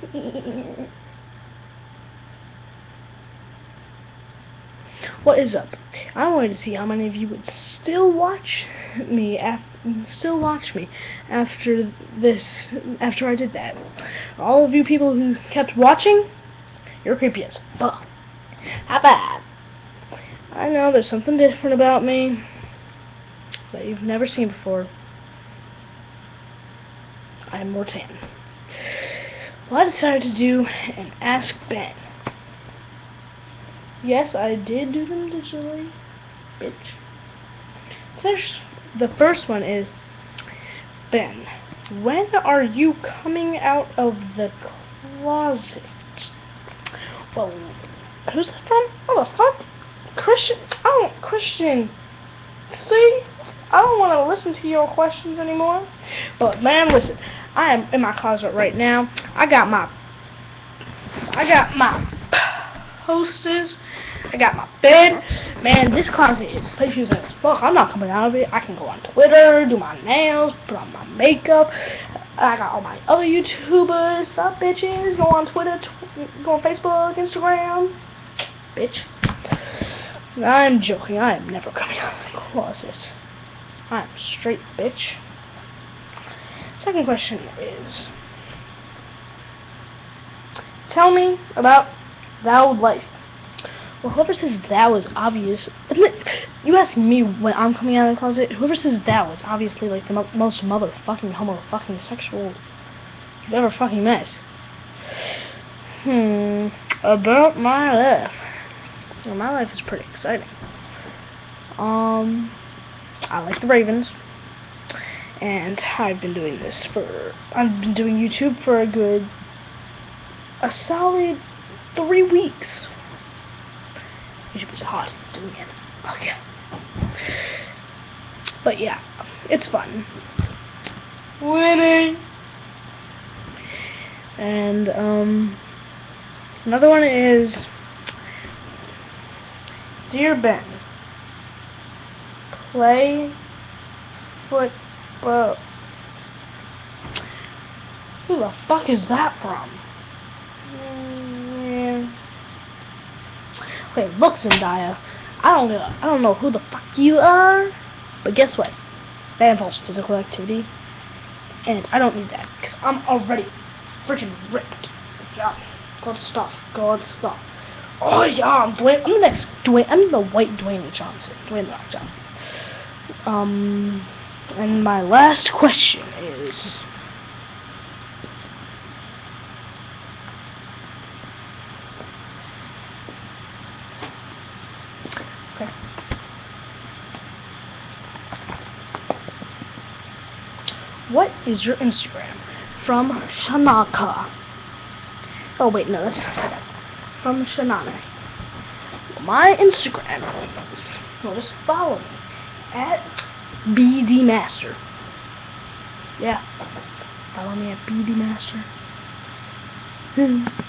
What is up? I wanted to see how many of you would still watch me af still watch me after this after I did that. All of you people who kept watching, you're creepy as fuck. How bad? I know there's something different about me that you've never seen before. I'm more tan. Well, I decided to do an Ask Ben. Yes, I did do them digitally, bitch. First, the first one is Ben. When are you coming out of the closet? Well, who's that from? What the fuck? Christian? I don't Christian. See, I don't want to listen to your questions anymore. But man, listen, I am in my closet right now. I got my, I got my posters. I got my bed. Man, this closet is spacious as fuck. I'm not coming out of it. I can go on Twitter, do my nails, put on my makeup. I got all my other YouTubers, up bitches, go on Twitter, tw go on Facebook, Instagram. Bitch. I'm joking. I am never coming out of the closet. I'm straight bitch. Second question is Tell me about thou life. Well, whoever says that was obvious, you ask me when I'm coming out of the closet, whoever says that was obviously like the mo most motherfucking homo fucking sexual you've ever fucking met. Hmm, about my life. Well, my life is pretty exciting. Um, I like the Ravens, and I've been doing this for, I've been doing YouTube for a good, a solid three weeks. YouTube is hot doing it. Okay. But yeah, it's fun. Winning! And, um, another one is Dear Ben, play football. Who the fuck is that from? Wait, look, Zendaya. I don't know. I don't know who the fuck you are, but guess what? That involves physical activity, and I don't need that because I'm already freaking ripped. Yeah, good stuff. Good stuff. Oh yeah, I'm Dwayne. I'm the next Dwayne. I'm the white Dwayne Johnson. Dwayne Rock Johnson. Um, and my last question is. Okay. What is your Instagram? From Shanaka. Oh wait, no, that's not. From Shanana. My Instagram is, well, just follow me at BD Master. Yeah, follow me at BD Master.